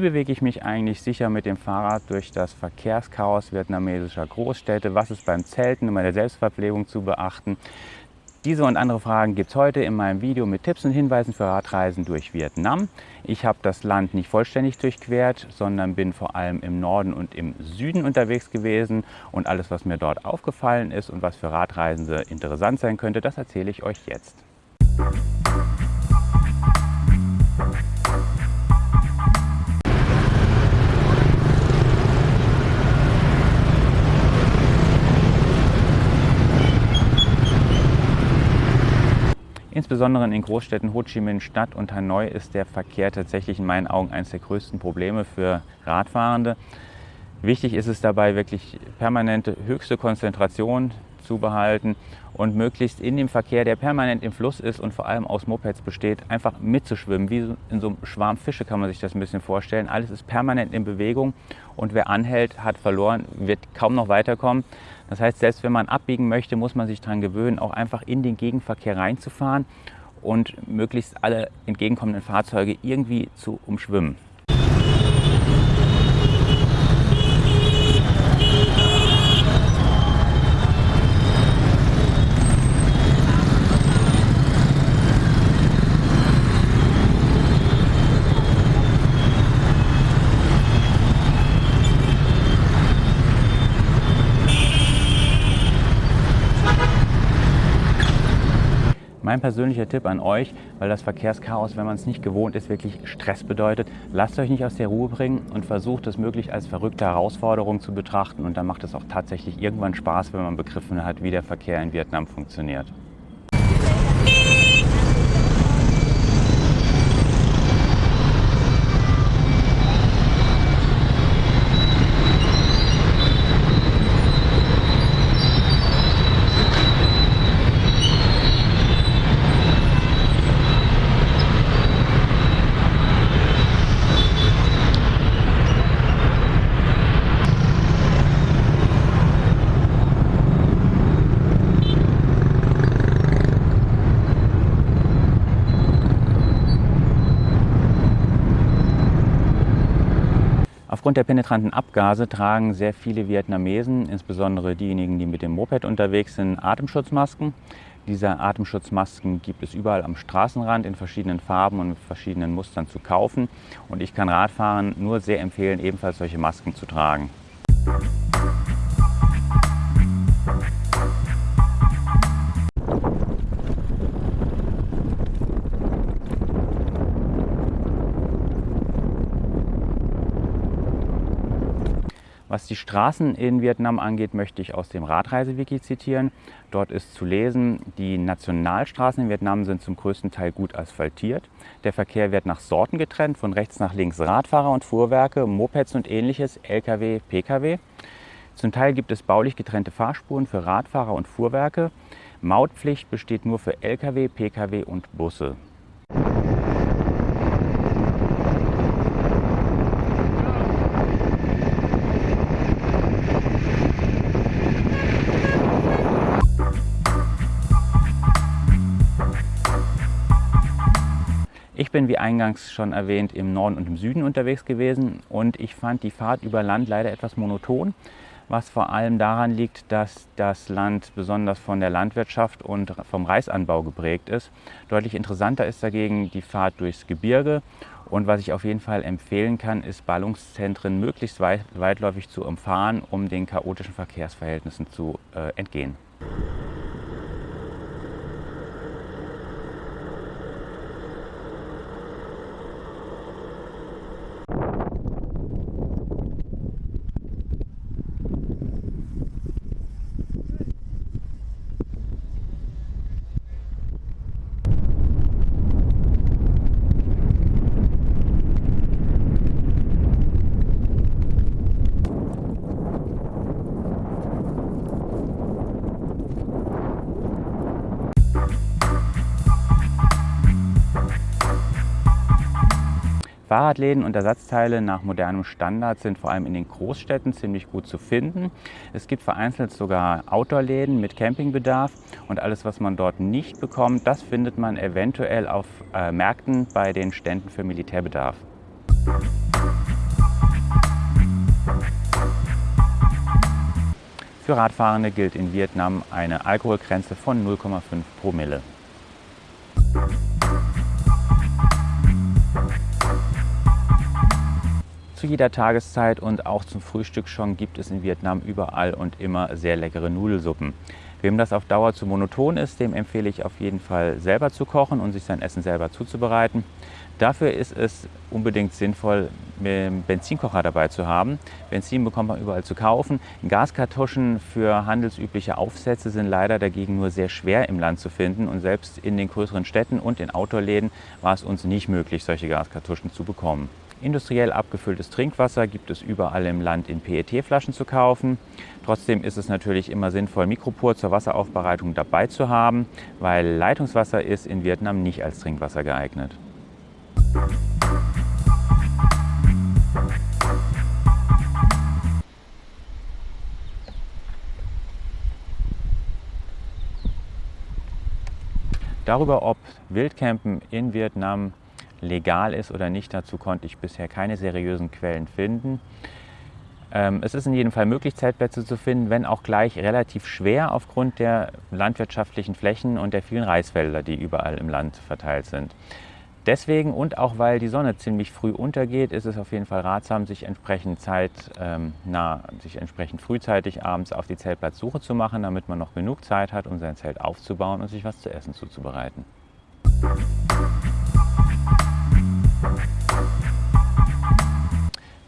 bewege ich mich eigentlich sicher mit dem Fahrrad durch das Verkehrschaos vietnamesischer Großstädte? Was ist beim Zelten und bei der Selbstverpflegung zu beachten? Diese und andere Fragen gibt es heute in meinem Video mit Tipps und Hinweisen für Radreisen durch Vietnam. Ich habe das Land nicht vollständig durchquert, sondern bin vor allem im Norden und im Süden unterwegs gewesen. Und alles, was mir dort aufgefallen ist und was für Radreisende interessant sein könnte, das erzähle ich euch jetzt. Insbesondere in Großstädten Ho Chi Minh Stadt und Hanoi ist der Verkehr tatsächlich in meinen Augen eines der größten Probleme für Radfahrende. Wichtig ist es dabei wirklich permanente höchste Konzentration zu behalten und möglichst in dem Verkehr, der permanent im Fluss ist und vor allem aus Mopeds besteht, einfach mitzuschwimmen. Wie in so einem Schwarm Fische kann man sich das ein bisschen vorstellen. Alles ist permanent in Bewegung und wer anhält, hat verloren, wird kaum noch weiterkommen. Das heißt, selbst wenn man abbiegen möchte, muss man sich daran gewöhnen, auch einfach in den Gegenverkehr reinzufahren und möglichst alle entgegenkommenden Fahrzeuge irgendwie zu umschwimmen. Mein persönlicher Tipp an euch, weil das Verkehrschaos, wenn man es nicht gewohnt ist, wirklich Stress bedeutet, lasst euch nicht aus der Ruhe bringen und versucht es möglich als verrückte Herausforderung zu betrachten und dann macht es auch tatsächlich irgendwann Spaß, wenn man begriffen hat, wie der Verkehr in Vietnam funktioniert. Aufgrund der penetranten Abgase tragen sehr viele Vietnamesen, insbesondere diejenigen, die mit dem Moped unterwegs sind, Atemschutzmasken. Diese Atemschutzmasken gibt es überall am Straßenrand in verschiedenen Farben und mit verschiedenen Mustern zu kaufen. Und ich kann Radfahren nur sehr empfehlen, ebenfalls solche Masken zu tragen. Die Straßen in Vietnam angeht, möchte ich aus dem Radreisewiki zitieren. Dort ist zu lesen, die Nationalstraßen in Vietnam sind zum größten Teil gut asphaltiert. Der Verkehr wird nach Sorten getrennt, von rechts nach links Radfahrer und Fuhrwerke, Mopeds und ähnliches, Lkw, Pkw. Zum Teil gibt es baulich getrennte Fahrspuren für Radfahrer und Fuhrwerke. Mautpflicht besteht nur für Lkw, Pkw und Busse. Ich bin, wie eingangs schon erwähnt, im Norden und im Süden unterwegs gewesen und ich fand die Fahrt über Land leider etwas monoton, was vor allem daran liegt, dass das Land besonders von der Landwirtschaft und vom Reisanbau geprägt ist. Deutlich interessanter ist dagegen die Fahrt durchs Gebirge und was ich auf jeden Fall empfehlen kann, ist Ballungszentren möglichst weit, weitläufig zu umfahren, um den chaotischen Verkehrsverhältnissen zu äh, entgehen. Fahrradläden und Ersatzteile nach modernem Standard sind vor allem in den Großstädten ziemlich gut zu finden. Es gibt vereinzelt sogar Outdoor-Läden mit Campingbedarf und alles, was man dort nicht bekommt, das findet man eventuell auf äh, Märkten bei den Ständen für Militärbedarf. Für Radfahrende gilt in Vietnam eine Alkoholgrenze von 0,5 Promille. Zu jeder Tageszeit und auch zum Frühstück schon gibt es in Vietnam überall und immer sehr leckere Nudelsuppen. Wem das auf Dauer zu monoton ist, dem empfehle ich auf jeden Fall selber zu kochen und sich sein Essen selber zuzubereiten. Dafür ist es unbedingt sinnvoll, einen Benzinkocher dabei zu haben. Benzin bekommt man überall zu kaufen. Gaskartuschen für handelsübliche Aufsätze sind leider dagegen nur sehr schwer im Land zu finden. Und selbst in den größeren Städten und in Autoläden war es uns nicht möglich, solche Gaskartuschen zu bekommen. Industriell abgefülltes Trinkwasser gibt es überall im Land in PET-Flaschen zu kaufen. Trotzdem ist es natürlich immer sinnvoll, Mikropur zur Wasseraufbereitung dabei zu haben, weil Leitungswasser ist in Vietnam nicht als Trinkwasser geeignet. Darüber, ob Wildcampen in Vietnam legal ist oder nicht, dazu konnte ich bisher keine seriösen Quellen finden. Ähm, es ist in jedem Fall möglich, Zeltplätze zu finden, wenn auch gleich relativ schwer aufgrund der landwirtschaftlichen Flächen und der vielen Reisfelder, die überall im Land verteilt sind. Deswegen und auch weil die Sonne ziemlich früh untergeht, ist es auf jeden Fall ratsam, sich entsprechend Zeit, ähm, sich entsprechend frühzeitig abends auf die Zeltplatzsuche zu machen, damit man noch genug Zeit hat, um sein Zelt aufzubauen und sich was zu essen zuzubereiten.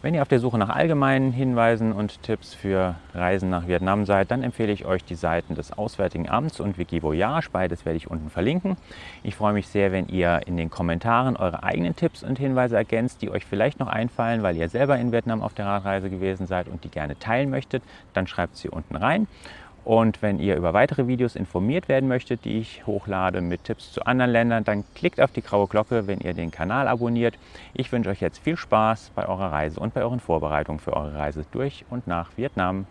Wenn ihr auf der Suche nach allgemeinen Hinweisen und Tipps für Reisen nach Vietnam seid, dann empfehle ich euch die Seiten des Auswärtigen Amts und Wikivoyage. Beides werde ich unten verlinken. Ich freue mich sehr, wenn ihr in den Kommentaren eure eigenen Tipps und Hinweise ergänzt, die euch vielleicht noch einfallen, weil ihr selber in Vietnam auf der Radreise gewesen seid und die gerne teilen möchtet. Dann schreibt sie unten rein. Und wenn ihr über weitere Videos informiert werden möchtet, die ich hochlade mit Tipps zu anderen Ländern, dann klickt auf die graue Glocke, wenn ihr den Kanal abonniert. Ich wünsche euch jetzt viel Spaß bei eurer Reise und bei euren Vorbereitungen für eure Reise durch und nach Vietnam.